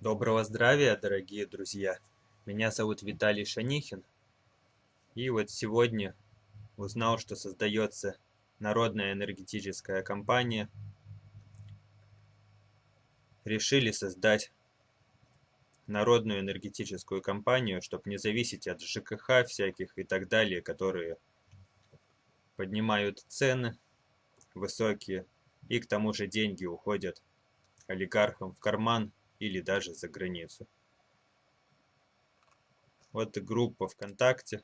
Доброго здравия, дорогие друзья! Меня зовут Виталий Шанихин. И вот сегодня узнал, что создается народная энергетическая компания. Решили создать народную энергетическую компанию, чтобы не зависеть от ЖКХ всяких и так далее, которые поднимают цены высокие, и к тому же деньги уходят олигархам в карман или даже за границу. Вот группа ВКонтакте.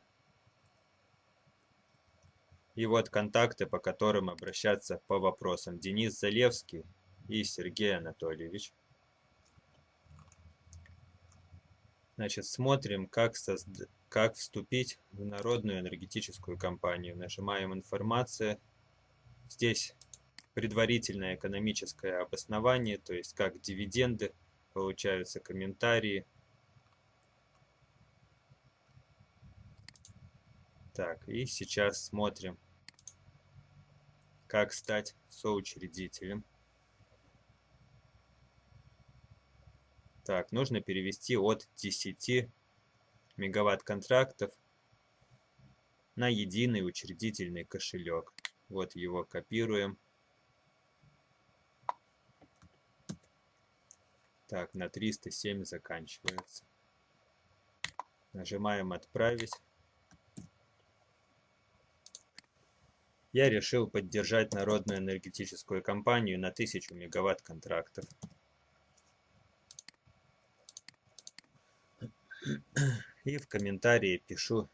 И вот контакты, по которым обращаться по вопросам. Денис Залевский и Сергей Анатольевич. Значит, смотрим, как, созд... как вступить в народную энергетическую компанию. Нажимаем «Информация». Здесь предварительное экономическое обоснование, то есть как дивиденды получаются комментарии. Так, и сейчас смотрим, как стать соучредителем. Так, нужно перевести от 10 мегаватт контрактов на единый учредительный кошелек. Вот его копируем. Так, на 307 заканчивается. Нажимаем «Отправить». Я решил поддержать народную энергетическую компанию на 1000 мегаватт контрактов. И в комментарии пишу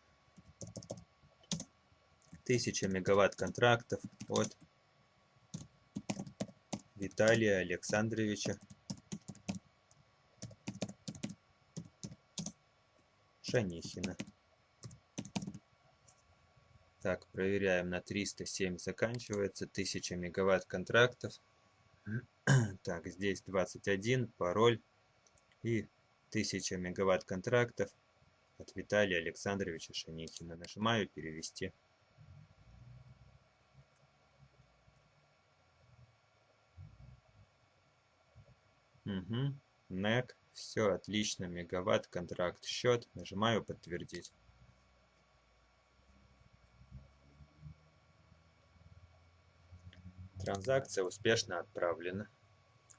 1000 мегаватт контрактов от Виталия Александровича Шанихина. Так, проверяем на 307 заканчивается, 1000 мегаватт контрактов. Так, здесь 21, пароль и 1000 мегаватт контрактов от Виталия Александровича Шанихина. Нажимаю «Перевести». Угу. NEC. Все отлично, мегаватт, контракт, счет. Нажимаю подтвердить. Транзакция успешно отправлена.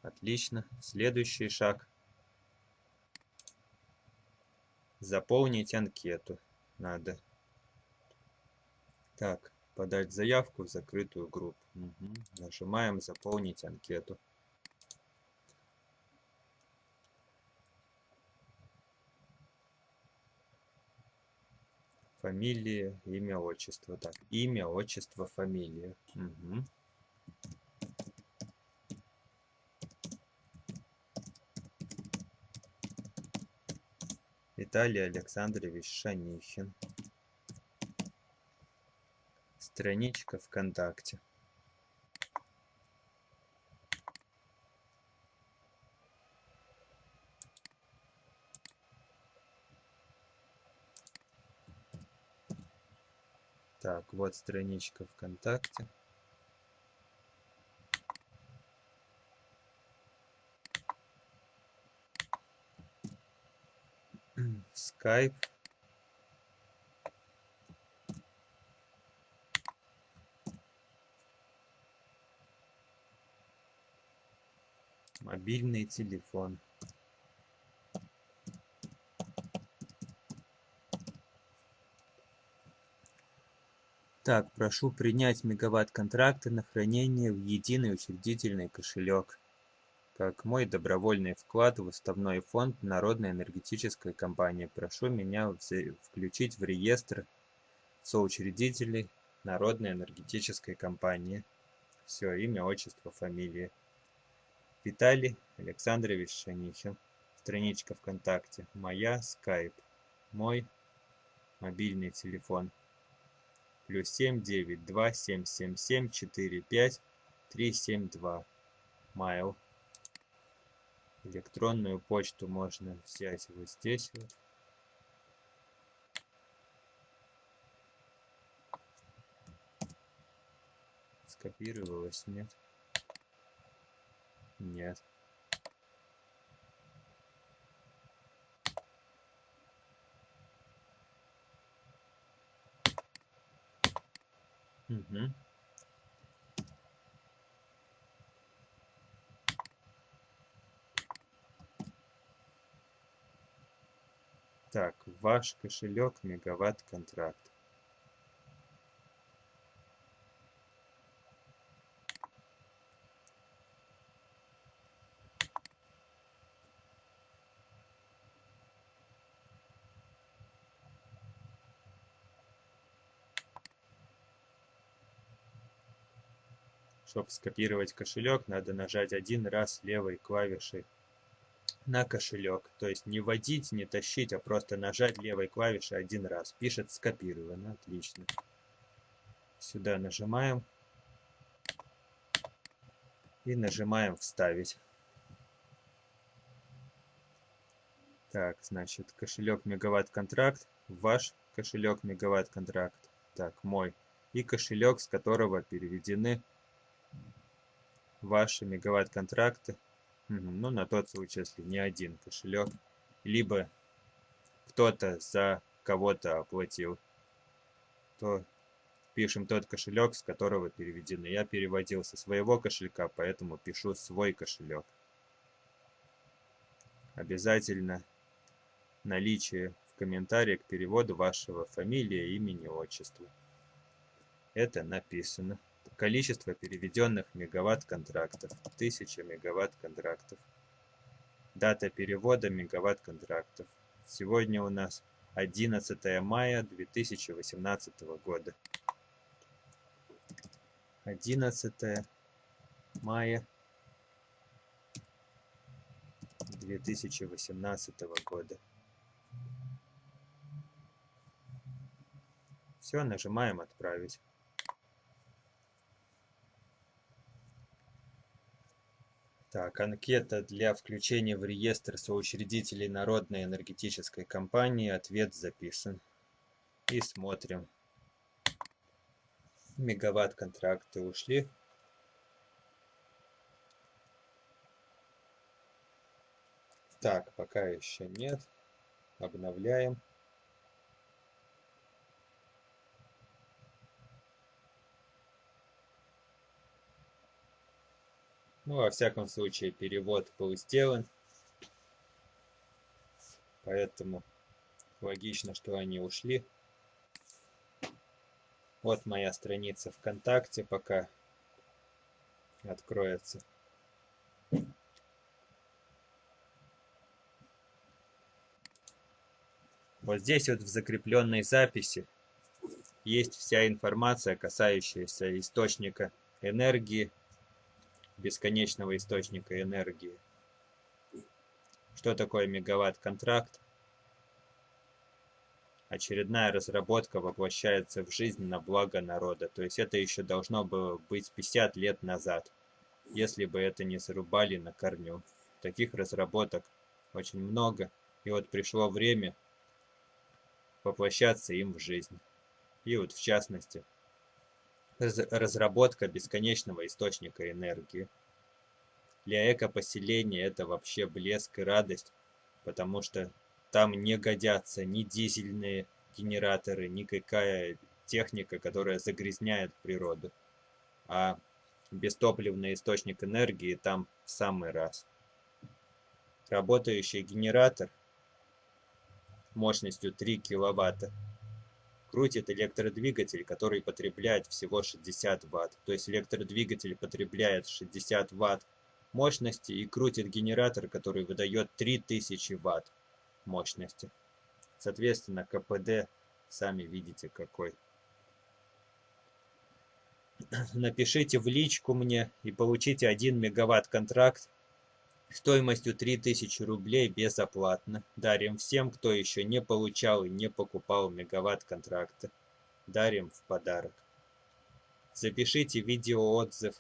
Отлично. Следующий шаг. Заполнить анкету надо. Так, подать заявку в закрытую группу. Угу. Нажимаем заполнить анкету. Фамилия, имя, отчество. Так, имя, отчество, фамилия. Угу. Виталий Александрович Шанихин. Страничка ВКонтакте. Так, вот страничка ВКонтакте. Skype. Мобильный телефон. Так, прошу принять мегаватт-контракты на хранение в единый учредительный кошелек, как мой добровольный вклад в уставной фонд Народной энергетической компании. Прошу меня включить в реестр соучредителей Народной энергетической компании. Все, имя, отчество, фамилия. Виталий Александрович Шанихин. Страничка ВКонтакте. Моя, скайп. Мой мобильный телефон плюс семь девять два семь семь семь четыре пять три семь два. Mail электронную почту можно взять вот здесь вот. Скопировалось нет? Нет Угу. Так, ваш кошелек мегаватт контракт. Чтобы скопировать кошелек, надо нажать один раз левой клавишей на кошелек. То есть не вводить, не тащить, а просто нажать левой клавишей один раз. Пишет скопировано. Отлично. Сюда нажимаем. И нажимаем вставить. Так, значит, кошелек мегаватт контракт. Ваш кошелек мегаватт контракт. Так, мой. И кошелек, с которого переведены ваши мегаватт-контракты, ну, на тот случай, если не один кошелек, либо кто-то за кого-то оплатил, то пишем тот кошелек, с которого переведены. Я переводил со своего кошелька, поэтому пишу свой кошелек. Обязательно наличие в комментарии к переводу вашего фамилия, имени, отчества. Это написано. Количество переведенных мегаватт-контрактов – 1000 мегаватт-контрактов. Дата перевода мегаватт-контрактов. Сегодня у нас 11 мая 2018 года. 11 мая 2018 года. Все, нажимаем «Отправить». Так, анкета для включения в реестр соучредителей Народной энергетической компании. Ответ записан. И смотрим. Мегаватт контракты ушли. Так, пока еще нет. Обновляем. Ну, во всяком случае, перевод был сделан. Поэтому логично, что они ушли. Вот моя страница ВКонтакте пока откроется. Вот здесь вот в закрепленной записи есть вся информация, касающаяся источника энергии, бесконечного источника энергии. Что такое мегаватт-контракт? Очередная разработка воплощается в жизнь на благо народа. То есть это еще должно было быть 50 лет назад, если бы это не зарубали на корню. Таких разработок очень много. И вот пришло время воплощаться им в жизнь. И вот в частности, разработка бесконечного источника энергии. Для экопоселения это вообще блеск и радость, потому что там не годятся ни дизельные генераторы, никакая техника, которая загрязняет природу. А бестопливный источник энергии там в самый раз. Работающий генератор мощностью 3 киловатта крутит электродвигатель, который потребляет всего 60 Вт. То есть электродвигатель потребляет 60 Вт мощности и крутит генератор, который выдает 3000 Вт мощности. Соответственно, КПД сами видите какой. Напишите в личку мне и получите 1 мегаватт контракт стоимостью 3000 рублей безоплатно. Дарим всем, кто еще не получал и не покупал мегаватт контракта. Дарим в подарок. Запишите видеоотзыв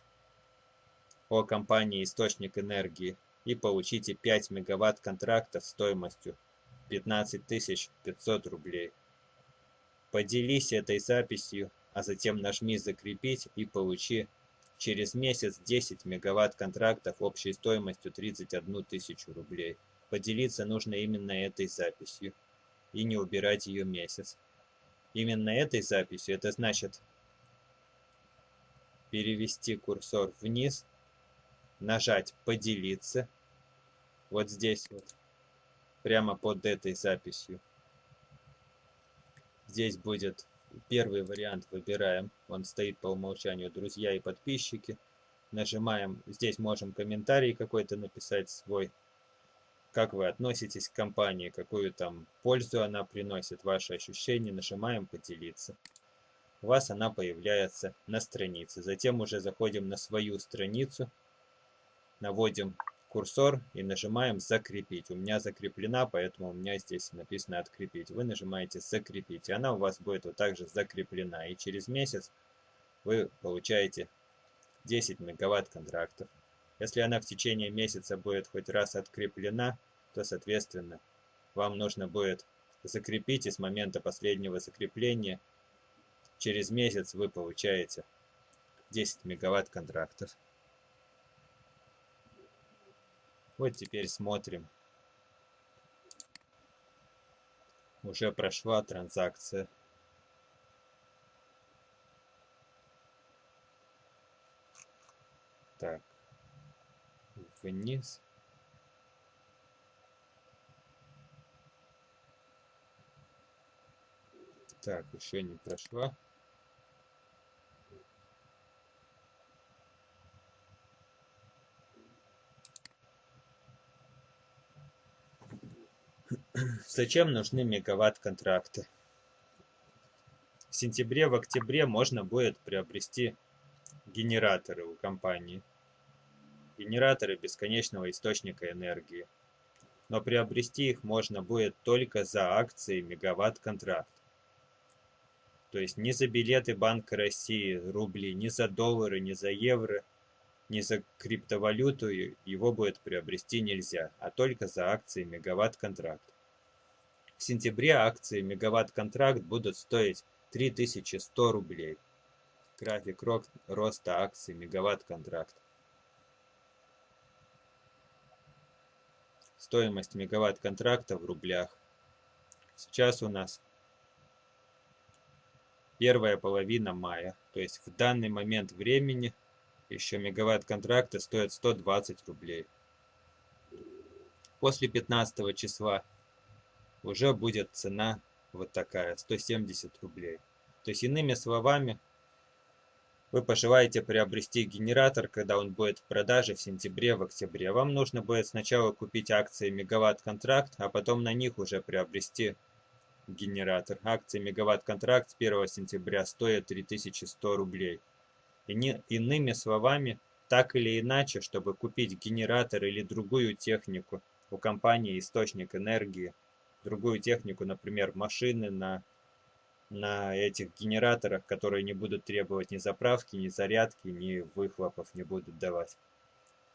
о компании «Источник энергии» и получите 5 мегаватт контрактов стоимостью 15 500 рублей. Поделись этой записью, а затем нажми «Закрепить» и получи Через месяц 10 мегаватт контрактов общей стоимостью 31 тысячу рублей. Поделиться нужно именно этой записью и не убирать ее месяц. Именно этой записью, это значит перевести курсор вниз, нажать «Поделиться». Вот здесь вот, прямо под этой записью. Здесь будет первый вариант, выбираем. Он стоит по умолчанию «Друзья и подписчики». Нажимаем, здесь можем комментарий какой-то написать свой. Как вы относитесь к компании, какую там пользу она приносит, ваши ощущения. Нажимаем «Поделиться» у вас она появляется на странице. Затем уже заходим на свою страницу, наводим курсор и нажимаем «Закрепить». У меня закреплена, поэтому у меня здесь написано «Открепить». Вы нажимаете «Закрепить», и она у вас будет вот так же закреплена. И через месяц вы получаете 10 мегаватт контрактов. Если она в течение месяца будет хоть раз откреплена, то, соответственно, вам нужно будет закрепить, и с момента последнего закрепления – через месяц вы получаете 10 мегаватт контрактов. Вот теперь смотрим. Уже прошла транзакция. Так. Вниз. Так, еще не прошла. Зачем нужны мегаватт-контракты? В сентябре, в октябре можно будет приобрести генераторы у компании. Генераторы бесконечного источника энергии. Но приобрести их можно будет только за акции мегаватт-контракт. То есть ни за билеты Банка России, рубли, ни за доллары, ни за евро, ни за криптовалюту его будет приобрести нельзя, а только за акции мегаватт-контракт. В сентябре акции мегаватт-контракт будут стоить 3100 рублей. График роста акций мегаватт-контракт. Стоимость мегаватт-контракта в рублях. Сейчас у нас первая половина мая. То есть в данный момент времени еще мегаватт-контракты стоят 120 рублей. После 15 числа уже будет цена вот такая, 170 рублей. То есть, иными словами, вы пожелаете приобрести генератор, когда он будет в продаже в сентябре, в октябре. Вам нужно будет сначала купить акции мегаватт-контракт, а потом на них уже приобрести генератор. Акции мегаватт-контракт с 1 сентября стоят 3100 рублей. Иными словами, так или иначе, чтобы купить генератор или другую технику у компании «Источник энергии», другую технику, например, машины на, на этих генераторах, которые не будут требовать ни заправки, ни зарядки, ни выхлопов не будут давать.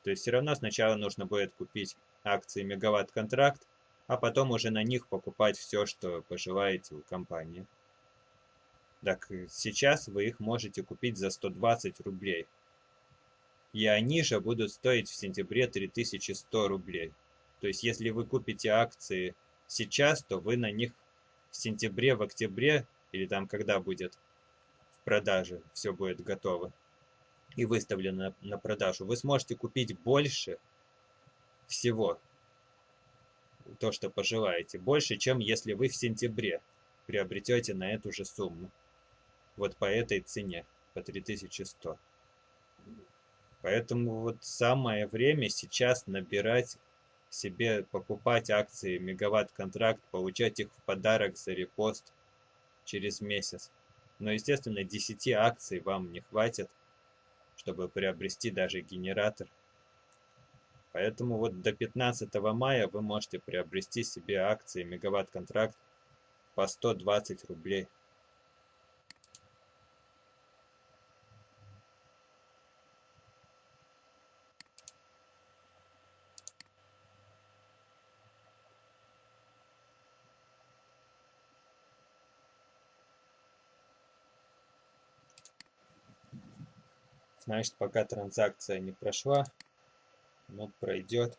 То есть все равно сначала нужно будет купить акции мегаватт-контракт, а потом уже на них покупать все, что пожелаете у компании. Так сейчас вы их можете купить за 120 рублей. И они же будут стоить в сентябре 3100 рублей. То есть если вы купите акции сейчас, то вы на них в сентябре, в октябре, или там когда будет в продаже, все будет готово и выставлено на продажу, вы сможете купить больше всего, то, что пожелаете, больше, чем если вы в сентябре приобретете на эту же сумму. Вот по этой цене, по 3100. Поэтому вот самое время сейчас набирать себе покупать акции мегаватт-контракт, получать их в подарок за репост через месяц. Но, естественно, 10 акций вам не хватит, чтобы приобрести даже генератор. Поэтому вот до 15 мая вы можете приобрести себе акции мегаватт-контракт по 120 рублей. Значит, пока транзакция не прошла, но пройдет.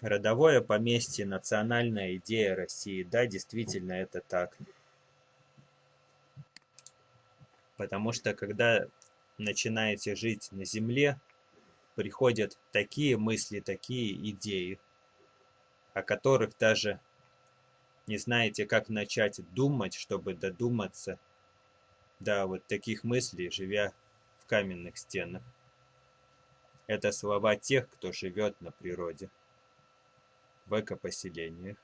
Родовое поместье – национальная идея России. Да, действительно, это так. Потому что когда начинаете жить на Земле, приходят такие мысли, такие идеи, о которых даже не знаете, как начать думать, чтобы додуматься до вот таких мыслей, живя в каменных стенах. Это слова тех, кто живет на природе, в экопоселениях.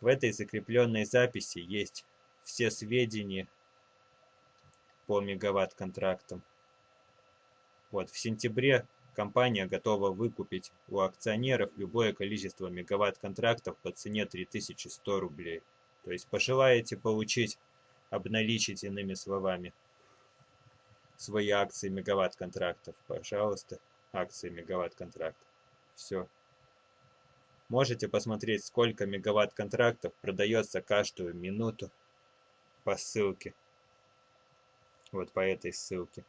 В этой закрепленной записи есть все сведения по мегаватт-контрактам. Вот, в сентябре компания готова выкупить у акционеров любое количество мегаватт-контрактов по цене 3100 рублей. То есть пожелаете получить, обналичить иными словами свои акции мегаватт-контрактов, пожалуйста, акции мегаватт-контрактов. Все. Можете посмотреть, сколько мегаватт-контрактов продается каждую минуту по ссылке. Вот по этой ссылке.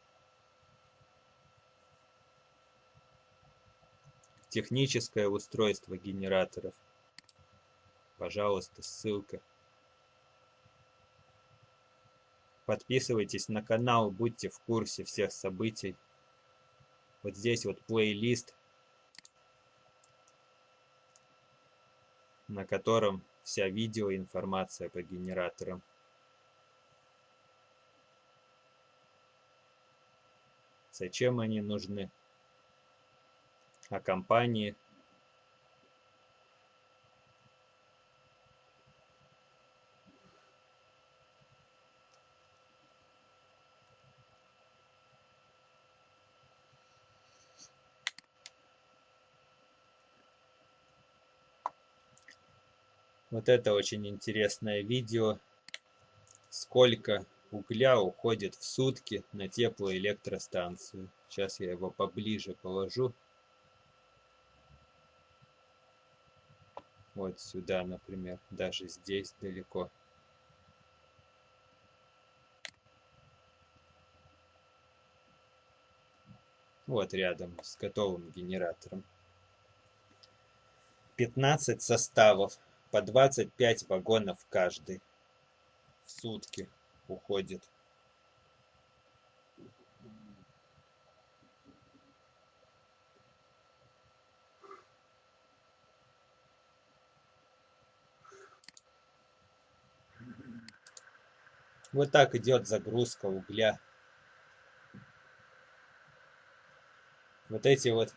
Техническое устройство генераторов. Пожалуйста, ссылка. Подписывайтесь на канал, будьте в курсе всех событий. Вот здесь вот плейлист, на котором вся видеоинформация по генераторам. Зачем они нужны? А компании Вот это очень интересное видео. Сколько угля уходит в сутки на теплоэлектростанцию. Сейчас я его поближе положу. Вот сюда, например, даже здесь далеко. Вот рядом с готовым генератором. 15 составов по 25 вагонов каждый в сутки уходит. Вот так идет загрузка угля. Вот эти вот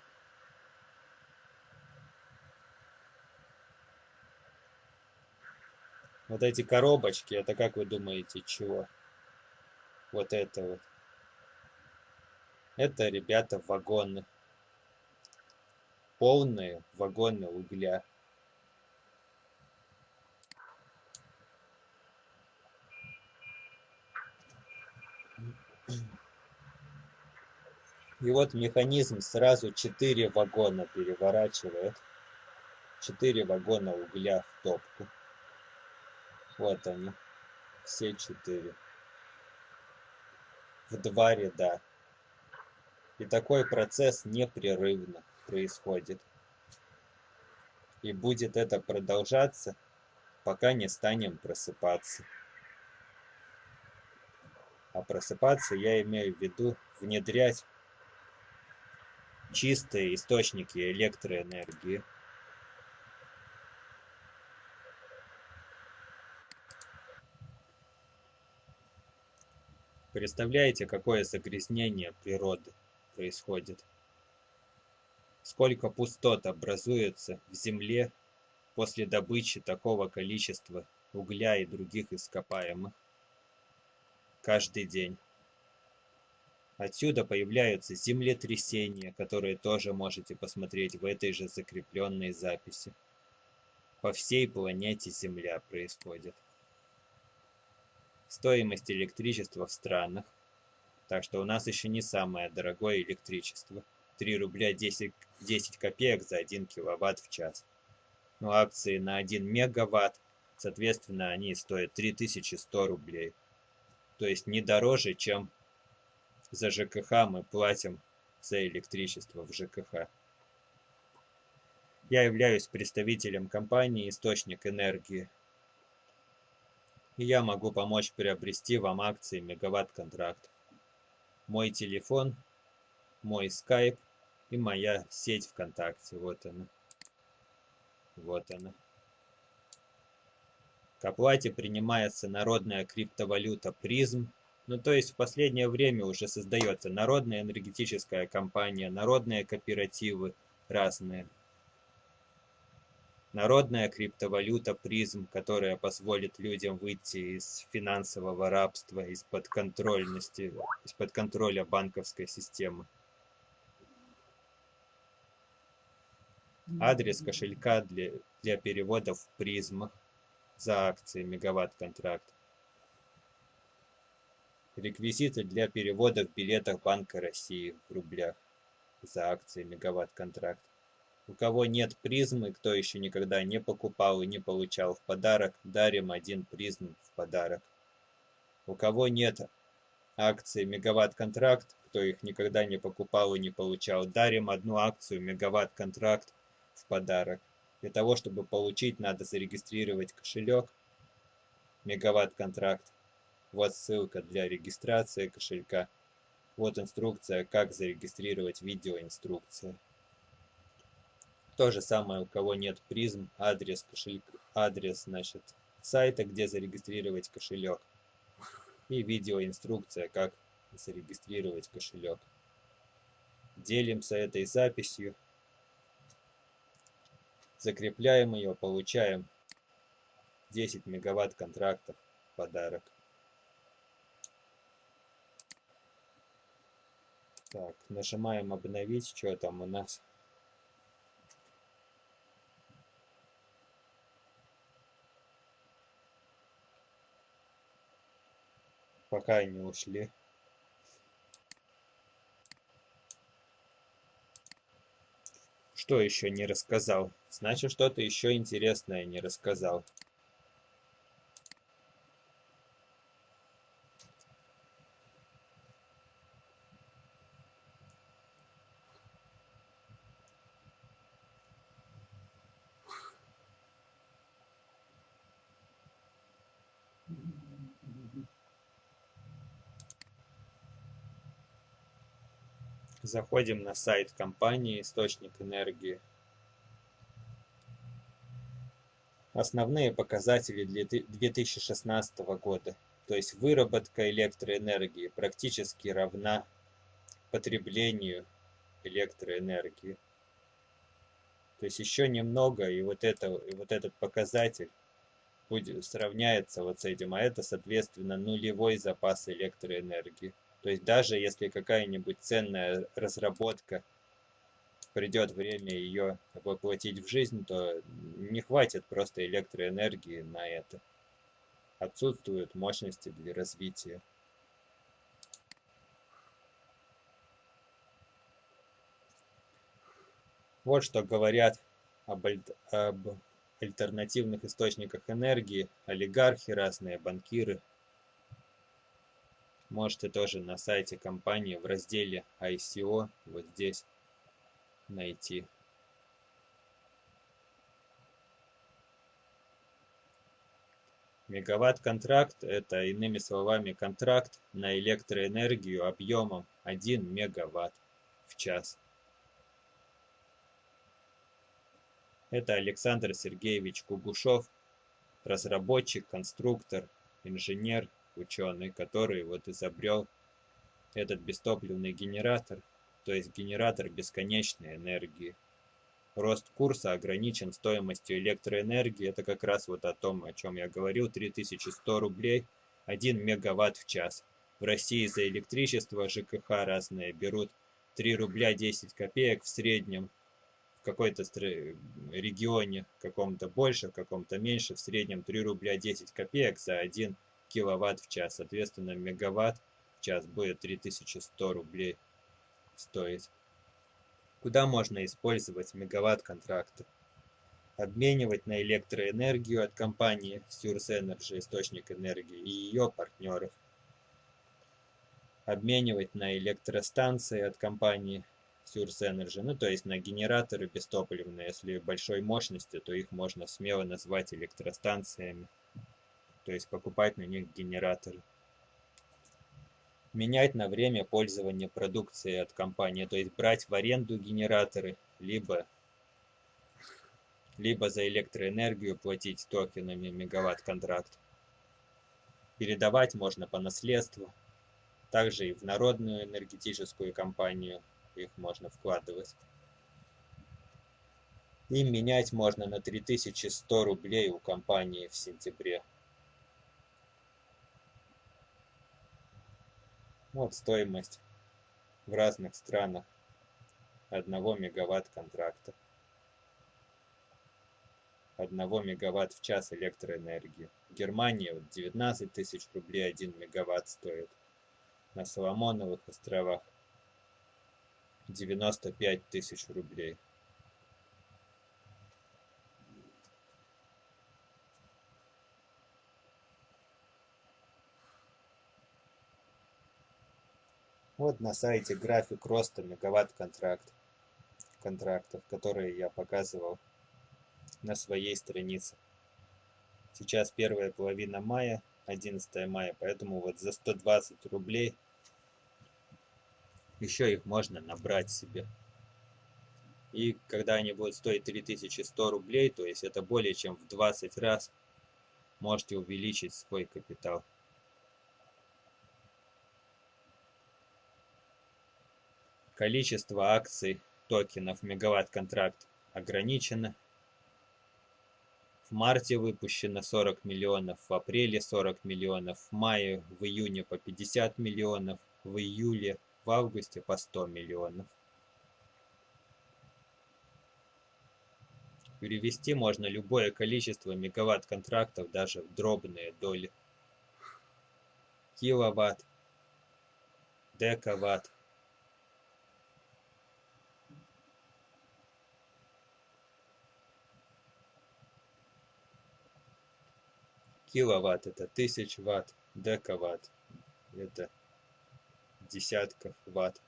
Вот эти коробочки, это как вы думаете, чего? Вот это вот. Это, ребята, вагоны. Полные вагоны угля. И вот механизм сразу 4 вагона переворачивает. 4 вагона угля в топку. Вот они, все четыре. В два ряда. И такой процесс непрерывно происходит. И будет это продолжаться, пока не станем просыпаться. А просыпаться я имею в виду внедрять чистые источники электроэнергии. Представляете, какое загрязнение природы происходит? Сколько пустот образуется в земле после добычи такого количества угля и других ископаемых каждый день. Отсюда появляются землетрясения, которые тоже можете посмотреть в этой же закрепленной записи. По всей планете Земля происходит стоимость электричества в странах. Так что у нас еще не самое дорогое электричество. 3 рубля 10, 10 копеек за 1 киловатт в час. Но акции на 1 мегаватт, соответственно, они стоят 3100 рублей. То есть не дороже, чем за ЖКХ мы платим за электричество в ЖКХ. Я являюсь представителем компании «Источник энергии», И я могу помочь приобрести вам акции мегаватт-контракт. Мой телефон, мой скайп и моя сеть ВКонтакте. Вот она. Вот она. К оплате принимается народная криптовалюта призм. Ну, то есть в последнее время уже создается народная энергетическая компания, народные кооперативы разные. Народная криптовалюта призм, которая позволит людям выйти из финансового рабства, из-под контрольности, из-под контроля банковской системы. Адрес кошелька для, для переводов в призмах за акции мегаватт-контракт. Реквизиты для перевода в билетах Банка России в рублях за акции мегаватт-контракт. У кого нет призмы, кто еще никогда не покупал и не получал в подарок, дарим один призм в подарок. У кого нет акции мегаватт-контракт, кто их никогда не покупал и не получал, дарим одну акцию мегаватт-контракт в подарок. Для того, чтобы получить, надо зарегистрировать кошелек мегаватт-контракт. Вот ссылка для регистрации кошелька. Вот инструкция, как зарегистрировать видеоинструкция. То же самое, у кого нет призм, адрес кошелька, адрес, значит, сайта, где зарегистрировать кошелек. И видеоинструкция, как зарегистрировать кошелек. Делимся этой записью закрепляем ее, получаем 10 мегаватт контрактов подарок. Так, нажимаем обновить, что там у нас. Пока не ушли. Что еще не рассказал? Значит, что-то еще интересное не рассказал. Заходим на сайт компании «Источник энергии». Основные показатели для 2016 года. То есть выработка электроэнергии практически равна потреблению электроэнергии. То есть еще немного, и вот, это, и вот этот показатель будет, сравняется вот с этим, а это, соответственно, нулевой запас электроэнергии. То есть даже если какая-нибудь ценная разработка, придет время ее воплотить в жизнь, то не хватит просто электроэнергии на это. Отсутствуют мощности для развития. Вот что говорят об, об альтернативных источниках энергии олигархи разные, банкиры, Можете тоже на сайте компании в разделе ICO вот здесь найти. Мегаватт-контракт – это, иными словами, контракт на электроэнергию объемом 1 мегаватт в час. Это Александр Сергеевич Кугушев, разработчик, конструктор, инженер, ученый, который вот изобрел этот бестопливный генератор, то есть генератор бесконечной энергии. Рост курса ограничен стоимостью электроэнергии, это как раз вот о том, о чем я говорил, 3100 рублей, 1 мегаватт в час. В России за электричество ЖКХ разные берут 3 рубля 10 копеек в среднем, в какой-то регионе каком-то больше, в каком-то меньше, в среднем 3 рубля 10 копеек за 1 киловатт в час. Соответственно, мегаватт в час будет 3100 рублей стоить. Куда можно использовать мегаватт контракты? Обменивать на электроэнергию от компании Source Energy, источник энергии, и ее партнеров. Обменивать на электростанции от компании Source Energy, ну то есть на генераторы бестопливные, если большой мощности, то их можно смело назвать электростанциями то есть покупать на них генераторы. Менять на время пользования продукцией от компании, то есть брать в аренду генераторы, либо, либо за электроэнергию платить токенами мегаватт-контракт. Передавать можно по наследству, также и в народную энергетическую компанию их можно вкладывать. И менять можно на 3100 рублей у компании в сентябре. Вот стоимость в разных странах одного мегаватт контракта. 1 мегаватт в час электроэнергии. В Германии вот 19 тысяч рублей 1 мегаватт стоит. На Соломоновых островах 95 тысяч рублей. Вот на сайте график роста мегаватт контракт, контрактов, которые я показывал на своей странице. Сейчас первая половина мая, 11 мая, поэтому вот за 120 рублей еще их можно набрать себе. И когда они будут стоить 3100 рублей, то есть это более чем в 20 раз, можете увеличить свой капитал. Количество акций токенов мегаватт-контракт ограничено. В марте выпущено 40 миллионов, в апреле 40 миллионов, в мае, в июне по 50 миллионов, в июле, в августе по 100 миллионов. Перевести можно любое количество мегаватт-контрактов даже в дробные доли. Киловатт, декаватт, Киловатт это 1000 ватт, декаватт это десятков ватт.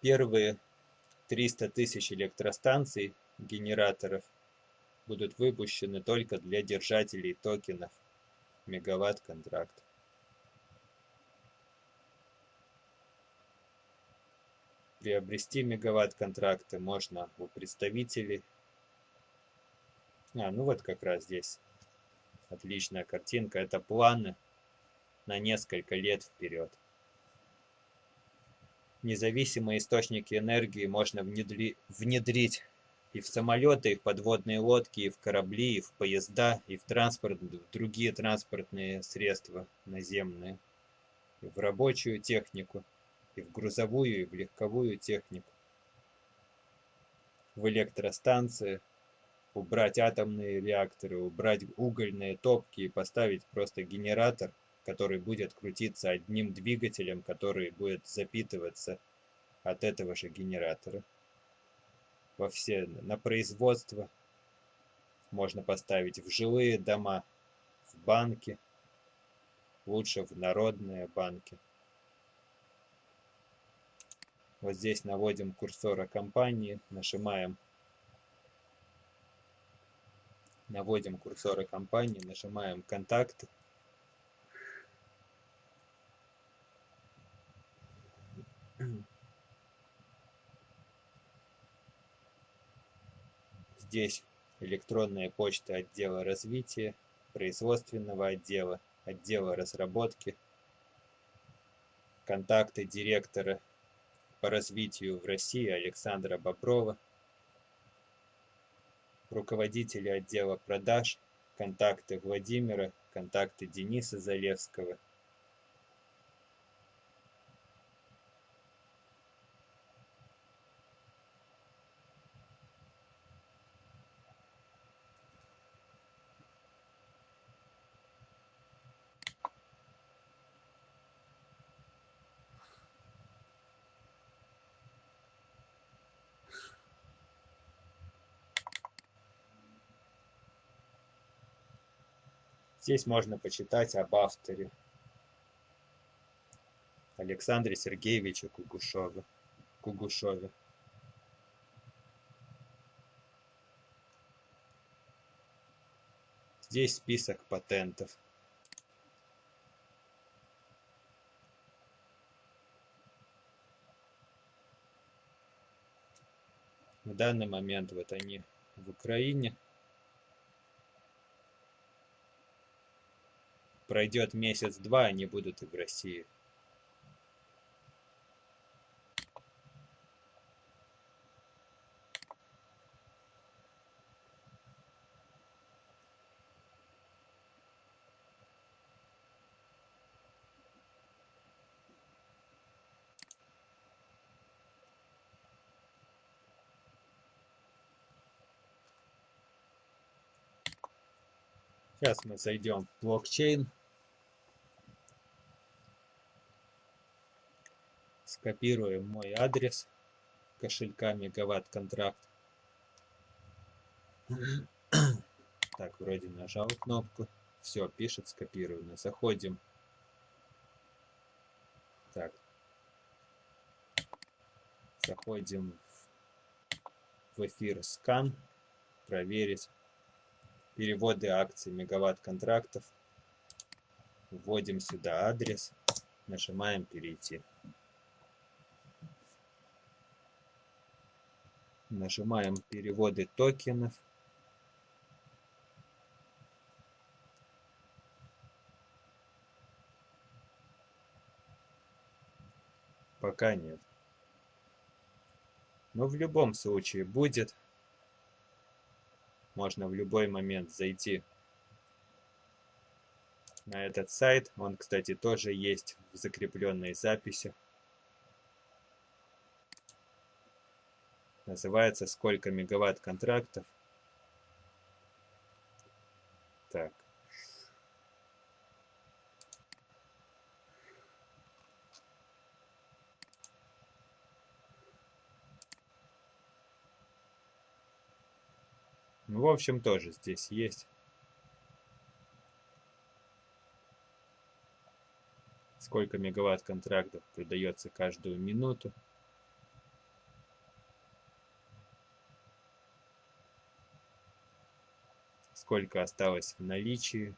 Первые 300 тысяч электростанций, генераторов, будут выпущены только для держателей токенов мегаватт-контракт. Приобрести мегаватт-контракты можно у представителей а, ну вот как раз здесь. Отличная картинка. Это планы на несколько лет вперед. Независимые источники энергии можно внедри... внедрить и в самолеты, и в подводные лодки, и в корабли, и в поезда, и в транспорт, другие транспортные средства наземные, и в рабочую технику, и в грузовую, и в легковую технику, в электростанции, убрать атомные реакторы, убрать угольные топки и поставить просто генератор, который будет крутиться одним двигателем, который будет запитываться от этого же генератора. Во все, на производство можно поставить в жилые дома, в банки, лучше в народные банки. Вот здесь наводим курсора компании, нажимаем наводим курсоры компании, нажимаем «Контакты». Здесь электронная почта отдела развития, производственного отдела, отдела разработки, контакты директора по развитию в России Александра Боброва – руководители отдела продаж, контакты Владимира, контакты Дениса Залевского. Здесь можно почитать об авторе Александре Сергеевиче Кугушеве. Кугушеве. Здесь список патентов. В данный момент вот они в Украине. Пройдет месяц-два, они будут и в России. Сейчас мы зайдем в блокчейн. Скопируем мой адрес кошелька мегаватт контракт. Так, вроде нажал кнопку. Все, пишет скопировано. Заходим. Так. Заходим в эфир скан. Проверить переводы акций мегаватт контрактов. Вводим сюда адрес, нажимаем перейти. Нажимаем переводы токенов. Пока нет. Но в любом случае будет можно в любой момент зайти на этот сайт. Он, кстати, тоже есть в закрепленной записи. Называется «Сколько мегаватт контрактов». Так. Ну, в общем, тоже здесь есть. Сколько мегаватт контрактов продается каждую минуту. Сколько осталось в наличии.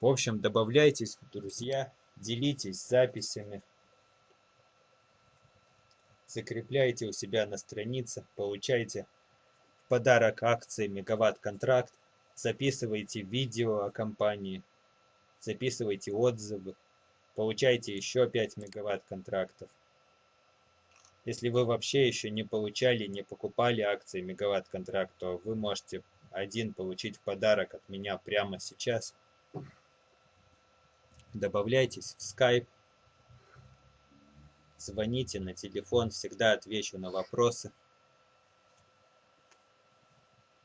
В общем, добавляйтесь друзья, делитесь записями, закрепляйте у себя на странице, получайте в подарок акции Мегаватт Контракт, записывайте видео о компании, записывайте отзывы, получайте еще 5 мегаватт контрактов. Если вы вообще еще не получали, не покупали акции мегаватт контракт, то вы можете один получить в подарок от меня прямо сейчас добавляйтесь в Skype, звоните на телефон, всегда отвечу на вопросы.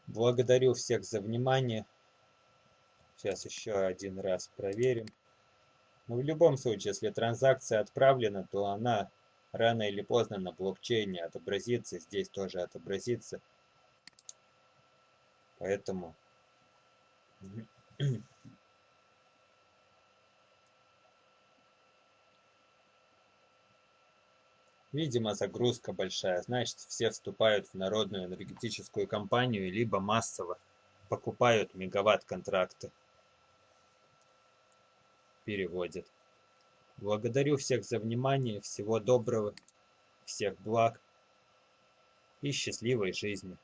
Благодарю всех за внимание. Сейчас еще один раз проверим. Но ну, в любом случае, если транзакция отправлена, то она рано или поздно на блокчейне отобразится, здесь тоже отобразится. Поэтому Видимо, загрузка большая, значит все вступают в народную энергетическую компанию, либо массово покупают мегаватт-контракты. Переводят. Благодарю всех за внимание, всего доброго, всех благ и счастливой жизни.